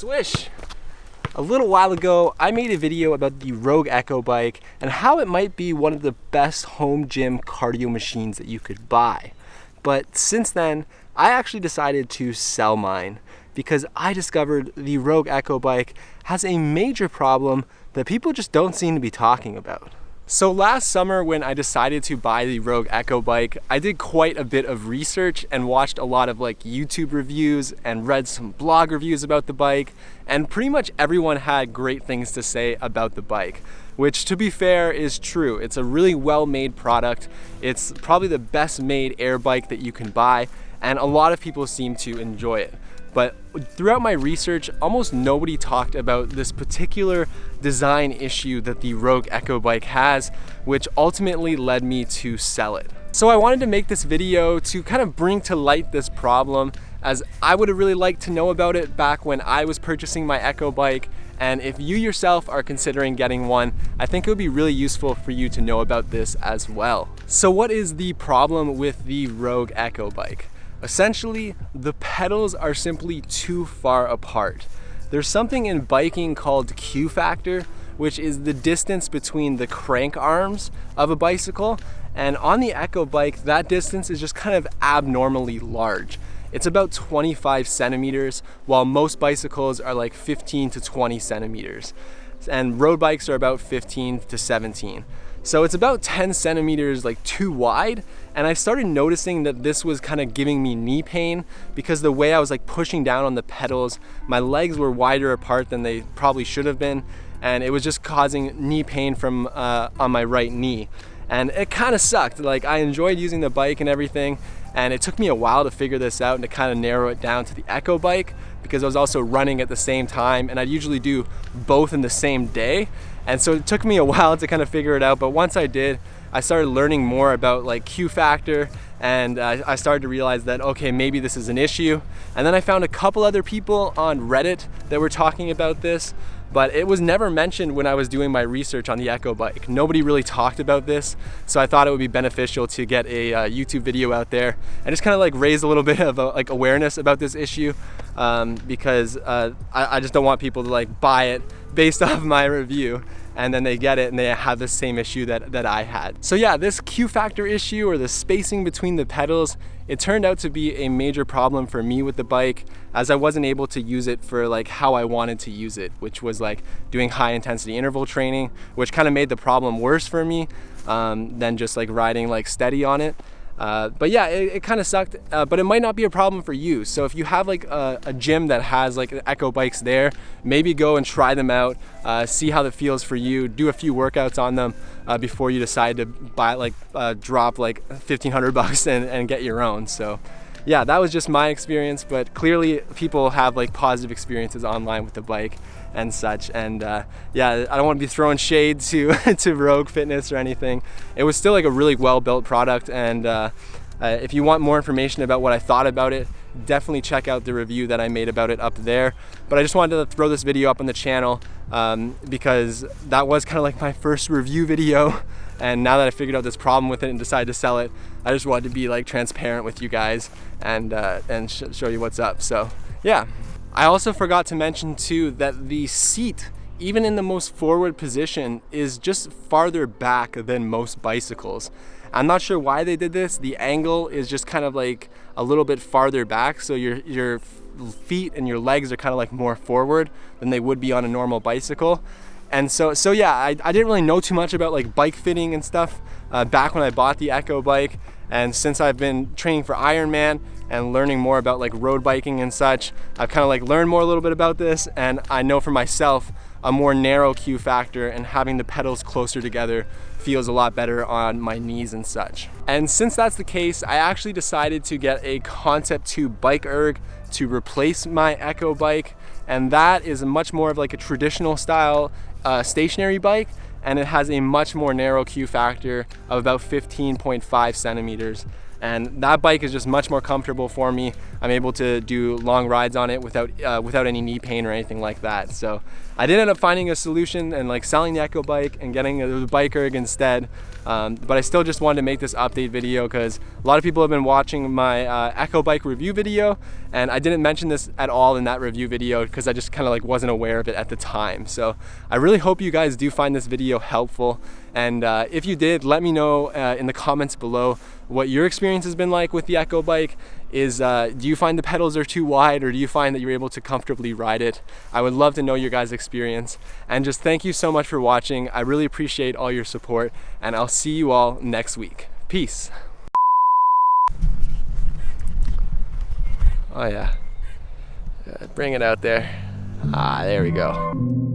Swish! A little while ago, I made a video about the Rogue Echo bike and how it might be one of the best home gym cardio machines that you could buy. But since then, I actually decided to sell mine because I discovered the Rogue Echo bike has a major problem that people just don't seem to be talking about. So last summer when I decided to buy the Rogue Echo bike, I did quite a bit of research and watched a lot of like YouTube reviews and read some blog reviews about the bike and pretty much everyone had great things to say about the bike which to be fair is true. It's a really well made product. It's probably the best made air bike that you can buy and a lot of people seem to enjoy it. But throughout my research, almost nobody talked about this particular design issue that the Rogue Echo bike has, which ultimately led me to sell it. So I wanted to make this video to kind of bring to light this problem as I would have really liked to know about it back when I was purchasing my Echo bike and if you yourself are considering getting one, I think it would be really useful for you to know about this as well. So what is the problem with the Rogue Echo bike? Essentially, the pedals are simply too far apart. There's something in biking called Q factor, which is the distance between the crank arms of a bicycle. And on the Echo bike, that distance is just kind of abnormally large. It's about 25 centimeters, while most bicycles are like 15 to 20 centimeters. And road bikes are about 15 to 17. So it's about 10 centimeters like too wide. And I started noticing that this was kind of giving me knee pain because the way I was like pushing down on the pedals, my legs were wider apart than they probably should have been. And it was just causing knee pain from uh, on my right knee. And it kind of sucked. Like I enjoyed using the bike and everything. And it took me a while to figure this out and to kind of narrow it down to the Echo bike because I was also running at the same time and I'd usually do both in the same day. And so it took me a while to kind of figure it out, but once I did, I started learning more about like Q factor and uh, I started to realize that, okay, maybe this is an issue. And then I found a couple other people on Reddit that were talking about this, but it was never mentioned when I was doing my research on the Echo bike. Nobody really talked about this, so I thought it would be beneficial to get a uh, YouTube video out there and just kind of like raise a little bit of uh, like awareness about this issue um, because uh, I, I just don't want people to like buy it based off my review and then they get it and they have the same issue that, that I had. So yeah, this Q factor issue or the spacing between the pedals, it turned out to be a major problem for me with the bike as I wasn't able to use it for like how I wanted to use it, which was like doing high intensity interval training, which kind of made the problem worse for me um, than just like riding like steady on it. Uh, but yeah, it, it kind of sucked, uh, but it might not be a problem for you. So if you have like a, a gym that has like Echo bikes there, maybe go and try them out, uh, see how it feels for you, do a few workouts on them uh, before you decide to buy like uh, drop like 1500 bucks and, and get your own. So yeah, that was just my experience, but clearly people have like positive experiences online with the bike and such. And uh, yeah, I don't want to be throwing shade to, to Rogue Fitness or anything. It was still like a really well-built product. And uh, uh, if you want more information about what I thought about it, definitely check out the review that I made about it up there. But I just wanted to throw this video up on the channel um, because that was kind of like my first review video. And now that I figured out this problem with it and decided to sell it, I just wanted to be like transparent with you guys and, uh, and sh show you what's up. So yeah. I also forgot to mention too that the seat, even in the most forward position, is just farther back than most bicycles. I'm not sure why they did this. The angle is just kind of like a little bit farther back. So your, your feet and your legs are kind of like more forward than they would be on a normal bicycle. And so, so yeah, I, I didn't really know too much about like bike fitting and stuff uh, back when I bought the Echo bike. And since I've been training for Ironman and learning more about like road biking and such, I've kind of like learned more a little bit about this. And I know for myself, a more narrow Q factor and having the pedals closer together feels a lot better on my knees and such. And since that's the case, I actually decided to get a Concept 2 bike erg to replace my Echo bike. And that is much more of like a traditional style uh, stationary bike and it has a much more narrow Q factor of about 15.5 centimeters. And that bike is just much more comfortable for me. I'm able to do long rides on it without uh, without any knee pain or anything like that. So I did end up finding a solution and like selling the Echo bike and getting the bike erg instead. Um, but I still just wanted to make this update video because a lot of people have been watching my uh, Echo Bike review video and I didn't mention this at all in that review video because I just kind of like wasn't aware of it at the time. So I really hope you guys do find this video helpful and uh, if you did, let me know uh, in the comments below what your experience has been like with the Echo Bike. Is uh, do you find the pedals are too wide or do you find that you're able to comfortably ride it? I would love to know your guys' experience. And just thank you so much for watching. I really appreciate all your support and I'll see you all next week. Peace. Oh yeah. Uh, bring it out there. Ah, there we go.